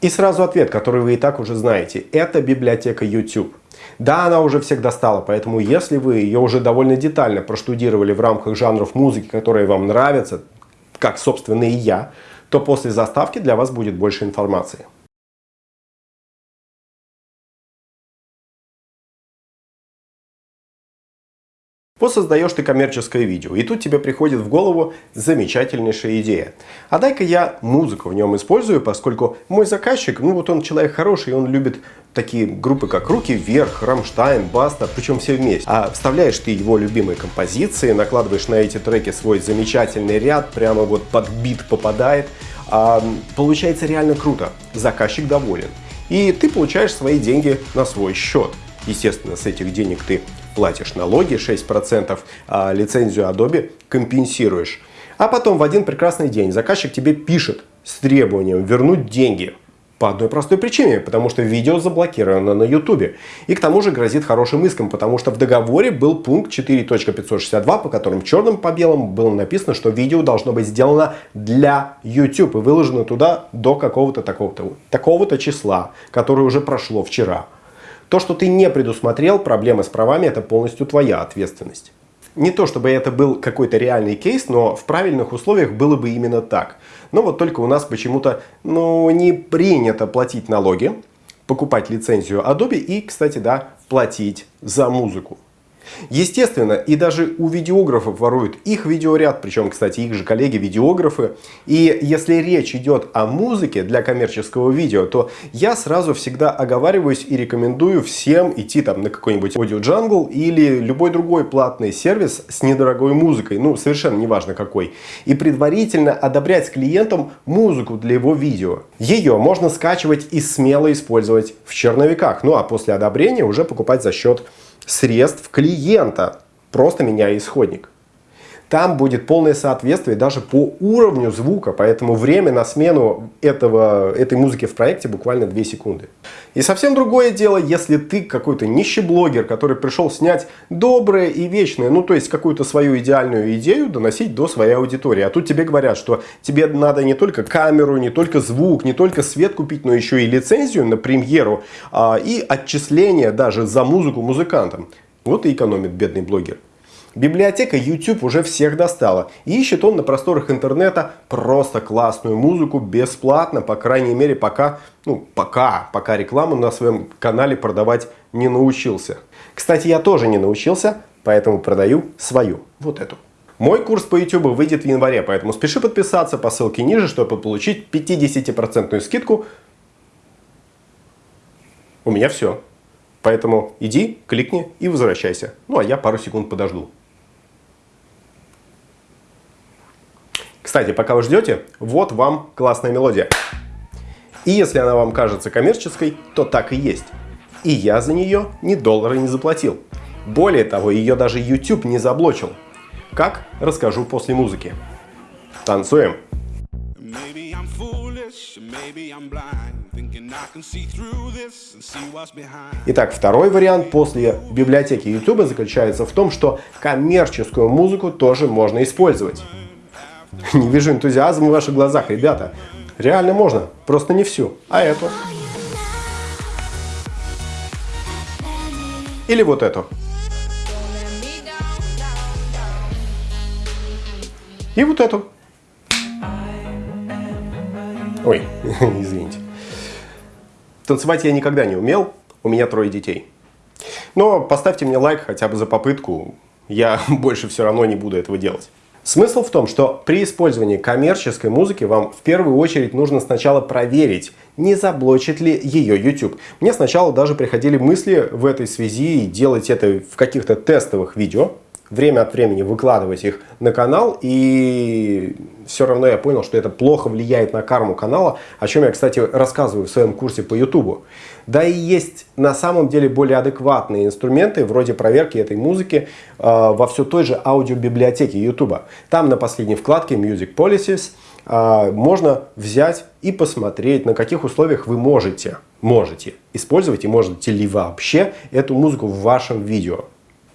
И сразу ответ, который вы и так уже знаете. Это библиотека YouTube. Да, она уже всех достала, поэтому если вы ее уже довольно детально проштудировали в рамках жанров музыки, которые вам нравятся, как, собственно, и я, то после заставки для вас будет больше информации. Вот создаешь ты коммерческое видео, и тут тебе приходит в голову замечательнейшая идея. А дай-ка я музыку в нем использую, поскольку мой заказчик, ну вот он человек хороший, он любит такие группы, как «Руки вверх», «Rammstein», «Баста», причем все вместе. А вставляешь ты его любимые композиции, накладываешь на эти треки свой замечательный ряд, прямо вот под бит попадает. А, получается реально круто, заказчик доволен. И ты получаешь свои деньги на свой счет. Естественно, с этих денег ты платишь налоги 6%, а лицензию Adobe компенсируешь. А потом в один прекрасный день заказчик тебе пишет с требованием вернуть деньги. По одной простой причине, потому что видео заблокировано на YouTube. И к тому же грозит хорошим иском, потому что в договоре был пункт 4.562, по которым черным по белому было написано, что видео должно быть сделано для YouTube и выложено туда до какого-то такого-то такого числа, которое уже прошло вчера. То, что ты не предусмотрел, проблемы с правами, это полностью твоя ответственность. Не то, чтобы это был какой-то реальный кейс, но в правильных условиях было бы именно так. Но вот только у нас почему-то ну, не принято платить налоги, покупать лицензию Adobe и, кстати, да, платить за музыку. Естественно, и даже у видеографов воруют их видеоряд, причем, кстати, их же коллеги-видеографы. И если речь идет о музыке для коммерческого видео, то я сразу всегда оговариваюсь и рекомендую всем идти там на какой-нибудь Audio Jungle или любой другой платный сервис с недорогой музыкой, ну совершенно неважно какой, и предварительно одобрять с клиентом музыку для его видео. Ее можно скачивать и смело использовать в черновиках, ну а после одобрения уже покупать за счет средств клиента, просто меняя исходник. Там будет полное соответствие даже по уровню звука, поэтому время на смену этого, этой музыки в проекте буквально 2 секунды. И совсем другое дело, если ты какой-то нищий блогер, который пришел снять доброе и вечное, ну то есть какую-то свою идеальную идею доносить до своей аудитории. А тут тебе говорят, что тебе надо не только камеру, не только звук, не только свет купить, но еще и лицензию на премьеру а, и отчисления даже за музыку музыкантам. Вот и экономит бедный блогер. Библиотека YouTube уже всех достала. И ищет он на просторах интернета просто классную музыку бесплатно, по крайней мере, пока, ну, пока, пока рекламу на своем канале продавать не научился. Кстати, я тоже не научился, поэтому продаю свою, вот эту. Мой курс по YouTube выйдет в январе, поэтому спеши подписаться по ссылке ниже, чтобы получить 50% скидку. У меня все. Поэтому иди, кликни и возвращайся. Ну а я пару секунд подожду. Кстати, пока вы ждете, вот вам классная мелодия. И если она вам кажется коммерческой, то так и есть. И я за нее ни доллара не заплатил. Более того, ее даже YouTube не заблочил. Как? Расскажу после музыки. Танцуем! Итак, второй вариант после библиотеки YouTube заключается в том, что коммерческую музыку тоже можно использовать. Не вижу энтузиазма в ваших глазах, ребята. Реально можно, просто не всю, а эту. Или вот эту. И вот эту. Ой, извините. Танцевать я никогда не умел, у меня трое детей. Но поставьте мне лайк хотя бы за попытку, я больше все равно не буду этого делать. Смысл в том, что при использовании коммерческой музыки вам в первую очередь нужно сначала проверить, не заблочит ли ее YouTube. Мне сначала даже приходили мысли в этой связи делать это в каких-то тестовых видео, время от времени выкладывать их на канал, и все равно я понял, что это плохо влияет на карму канала, о чем я, кстати, рассказываю в своем курсе по YouTube. Да и есть на самом деле более адекватные инструменты, вроде проверки этой музыки э, во все той же аудиобиблиотеке YouTube. Там на последней вкладке Music Policies э, можно взять и посмотреть, на каких условиях вы можете, можете использовать и можете ли вообще эту музыку в вашем видео.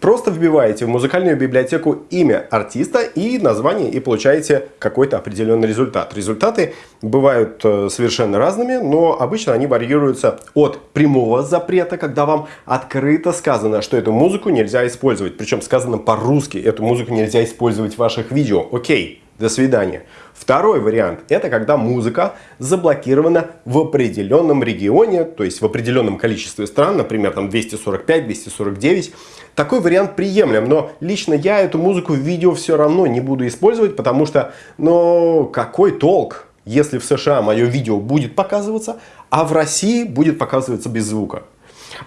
Просто вбиваете в музыкальную библиотеку имя артиста и название и получаете какой-то определенный результат. Результаты бывают э, совершенно разными, но обычно они варьируются от прямого запрета, когда вам открыто сказано, что эту музыку нельзя использовать. Причем сказано по-русски, эту музыку нельзя использовать в ваших видео. Окей, до свидания. Второй вариант – это когда музыка заблокирована в определенном регионе, то есть в определенном количестве стран, например, там 245, 249. Такой вариант приемлем, но лично я эту музыку в видео все равно не буду использовать, потому что, ну, какой толк, если в США мое видео будет показываться, а в России будет показываться без звука.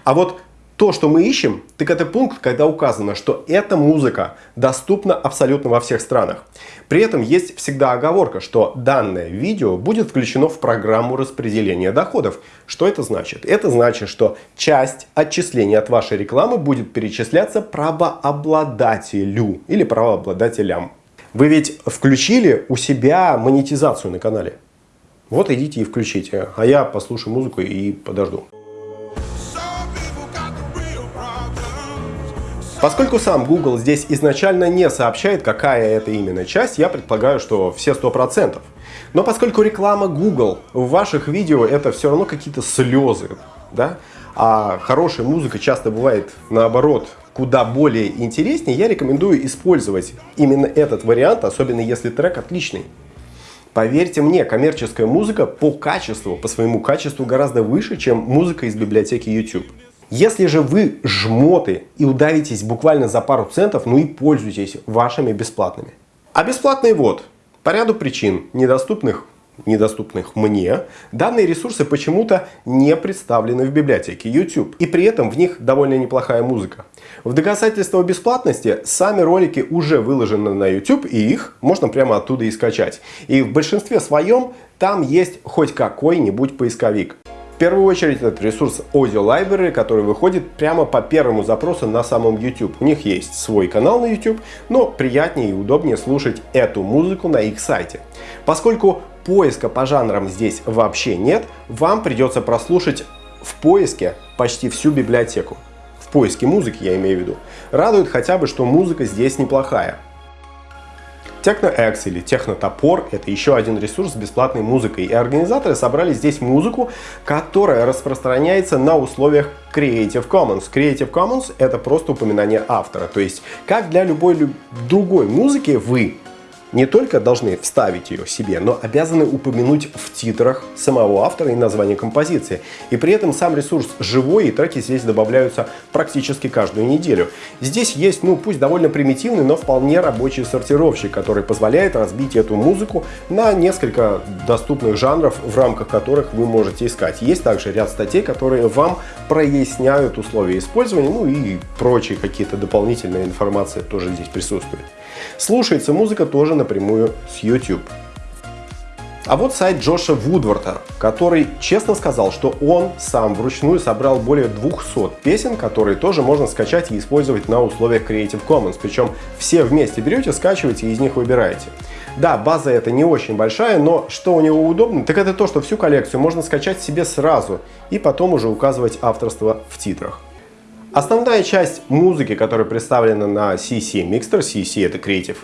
А вот то, что мы ищем, так это пункт, когда указано, что эта музыка доступна абсолютно во всех странах. При этом есть всегда оговорка, что данное видео будет включено в программу распределения доходов. Что это значит? Это значит, что часть отчислений от вашей рекламы будет перечисляться правообладателю или правообладателям. Вы ведь включили у себя монетизацию на канале. Вот идите и включите, а я послушаю музыку и подожду. Поскольку сам Google здесь изначально не сообщает, какая это именно часть, я предполагаю, что все 100%. Но поскольку реклама Google в ваших видео это все равно какие-то слезы, да, а хорошая музыка часто бывает наоборот куда более интереснее, я рекомендую использовать именно этот вариант, особенно если трек отличный. Поверьте мне, коммерческая музыка по качеству, по своему качеству гораздо выше, чем музыка из библиотеки YouTube. Если же вы жмоты и удавитесь буквально за пару центов, ну и пользуйтесь вашими бесплатными. А бесплатные вот, по ряду причин, недоступных недоступных мне, данные ресурсы почему-то не представлены в библиотеке YouTube. И при этом в них довольно неплохая музыка. В доказательство бесплатности сами ролики уже выложены на YouTube, и их можно прямо оттуда и скачать. И в большинстве своем там есть хоть какой-нибудь поисковик. В первую очередь это ресурс Audio Library, который выходит прямо по первому запросу на самом YouTube. У них есть свой канал на YouTube, но приятнее и удобнее слушать эту музыку на их сайте. Поскольку поиска по жанрам здесь вообще нет, вам придется прослушать в поиске почти всю библиотеку. В поиске музыки я имею в виду. Радует хотя бы, что музыка здесь неплохая. TechnoX или Технотопор – это еще один ресурс с бесплатной музыкой. И организаторы собрали здесь музыку, которая распространяется на условиях Creative Commons. Creative Commons – это просто упоминание автора. То есть, как для любой другой музыки, вы не только должны вставить ее себе, но обязаны упомянуть в титрах самого автора и название композиции. И при этом сам ресурс живой, и треки здесь добавляются практически каждую неделю. Здесь есть, ну пусть довольно примитивный, но вполне рабочий сортировщик, который позволяет разбить эту музыку на несколько доступных жанров, в рамках которых вы можете искать. Есть также ряд статей, которые вам проясняют условия использования, ну и прочие какие-то дополнительные информации тоже здесь присутствует. Слушается музыка тоже напрямую с YouTube. А вот сайт Джоша Вудворта, который честно сказал, что он сам вручную собрал более 200 песен, которые тоже можно скачать и использовать на условиях Creative Commons. Причем все вместе берете, скачиваете и из них выбираете. Да, база это не очень большая, но что у него удобно, так это то, что всю коллекцию можно скачать себе сразу и потом уже указывать авторство в титрах. Основная часть музыки, которая представлена на CC Mixter, CC это Creative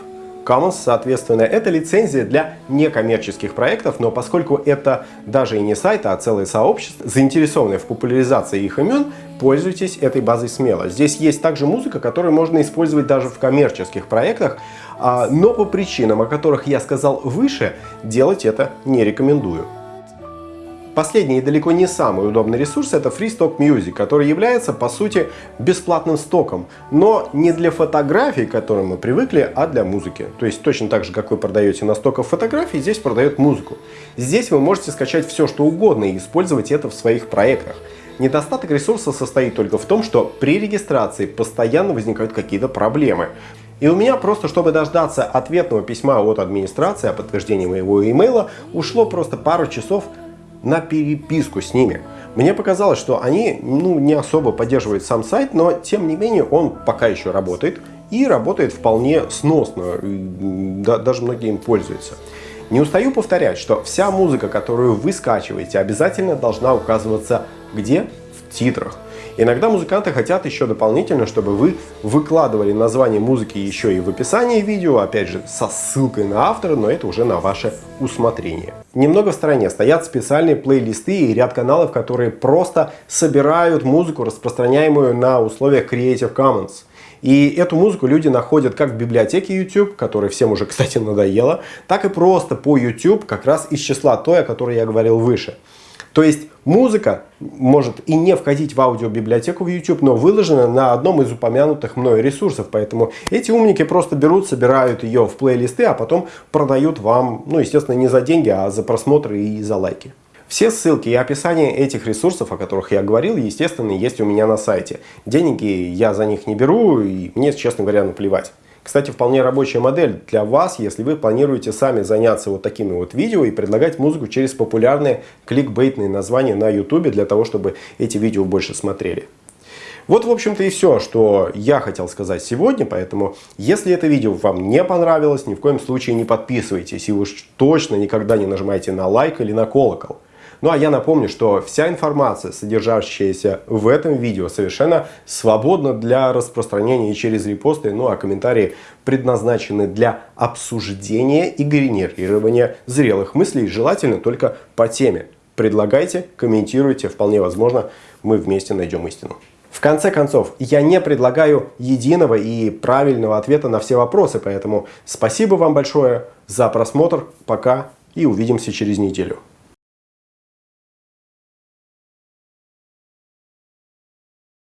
Commons, соответственно, это лицензия для некоммерческих проектов, но поскольку это даже и не сайт, а целое сообщество, заинтересованное в популяризации их имен, пользуйтесь этой базой смело. Здесь есть также музыка, которую можно использовать даже в коммерческих проектах, а, но по причинам, о которых я сказал выше, делать это не рекомендую. Последний и далеко не самый удобный ресурс это Free Stock Music, который является по сути бесплатным стоком, но не для фотографий, к которым мы привыкли, а для музыки. То есть точно так же, как вы продаете на стоках фотографий, здесь продает музыку. Здесь вы можете скачать все, что угодно и использовать это в своих проектах. Недостаток ресурса состоит только в том, что при регистрации постоянно возникают какие-то проблемы. И у меня просто, чтобы дождаться ответного письма от администрации о подтверждении моего имейла, ушло просто пару часов на переписку с ними. Мне показалось, что они ну, не особо поддерживают сам сайт, но тем не менее он пока еще работает и работает вполне сносно, да, даже многие им пользуются. Не устаю повторять, что вся музыка, которую вы скачиваете, обязательно должна указываться где? Титрах. Иногда музыканты хотят еще дополнительно, чтобы вы выкладывали название музыки еще и в описании видео, опять же со ссылкой на автора, но это уже на ваше усмотрение. Немного в стороне стоят специальные плейлисты и ряд каналов, которые просто собирают музыку, распространяемую на условиях Creative Commons. И эту музыку люди находят как в библиотеке YouTube, которая всем уже, кстати, надоела, так и просто по YouTube, как раз из числа той, о которой я говорил выше. То есть музыка может и не входить в аудиобиблиотеку в YouTube, но выложена на одном из упомянутых мной ресурсов. Поэтому эти умники просто берут, собирают ее в плейлисты, а потом продают вам, ну, естественно, не за деньги, а за просмотры и за лайки. Все ссылки и описание этих ресурсов, о которых я говорил, естественно, есть у меня на сайте. Деньги я за них не беру, и мне, честно говоря, наплевать. Кстати, вполне рабочая модель для вас, если вы планируете сами заняться вот такими вот видео и предлагать музыку через популярные кликбейтные названия на YouTube для того, чтобы эти видео больше смотрели. Вот, в общем-то, и все, что я хотел сказать сегодня. Поэтому, если это видео вам не понравилось, ни в коем случае не подписывайтесь. И уж точно никогда не нажимайте на лайк или на колокол. Ну а я напомню, что вся информация, содержащаяся в этом видео, совершенно свободна для распространения через репосты, ну а комментарии предназначены для обсуждения и генерирования зрелых мыслей, желательно только по теме. Предлагайте, комментируйте, вполне возможно, мы вместе найдем истину. В конце концов, я не предлагаю единого и правильного ответа на все вопросы, поэтому спасибо вам большое за просмотр, пока и увидимся через неделю.